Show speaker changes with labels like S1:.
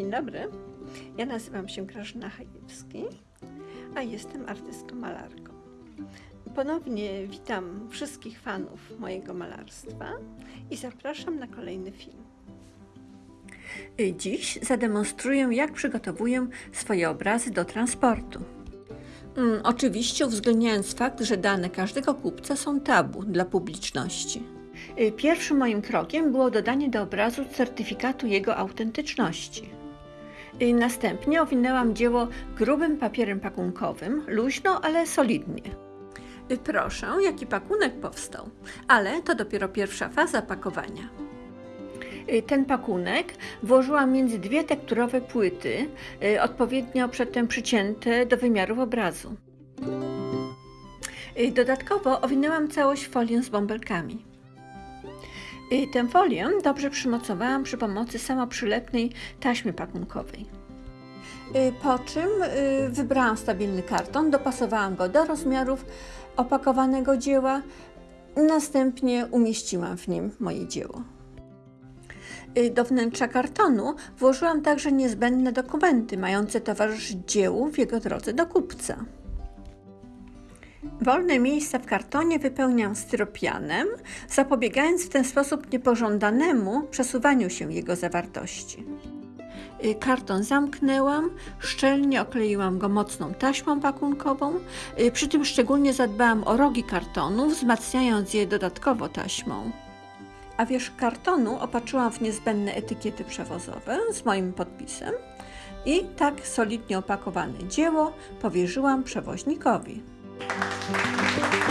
S1: Dzień dobry. Ja nazywam się Grażyna Hajewski, a jestem artystką malarką. Ponownie witam wszystkich fanów mojego malarstwa i zapraszam na kolejny film. Dziś zademonstruję, jak przygotowuję swoje obrazy do transportu. Mm, oczywiście uwzględniając fakt, że dane każdego kupca są tabu dla publiczności. Pierwszym moim krokiem było dodanie do obrazu certyfikatu jego autentyczności. Y, Następnie owinęłam dzieło grubym papierem pakunkowym, luźno, ale solidnie. Y, Proszę, jaki pakunek powstał, ale to dopiero pierwsza faza pakowania. Y, Ten pakunek włożyłam między dwie tekturowe płyty, odpowiednio przedtem przycięte do wymiarów obrazu. Dodatkowo owinęłam całość folią z bąbelkami. Y, Tę folię dobrze przymocowałam przy pomocy samoprzylepnej taśmy pakunkowej. Y, Po czym y, wybrałam stabilny karton, dopasowałam go do rozmiarów opakowanego dzieła, następnie umieściłam w nim moje dzieło. Do wnętrza kartonu włożyłam także niezbędne dokumenty mające towarzyszyć dziełu w jego drodze do kupca. Wolne miejsca w kartonie wypełniam styropianem, zapobiegając w ten sposób niepożądanemu przesuwaniu się jego zawartości. Y, Karton zamknęłam, szczelnie okleiłam go mocną taśmą pakunkową, y, przy tym szczególnie zadbałam o rogi kartonu, wzmacniając je dodatkowo taśmą. A wierzch kartonu opatrzyłam w niezbędne etykiety przewozowe z moim podpisem i tak solidnie opakowane dzieło powierzyłam przewoźnikowi. Thank you.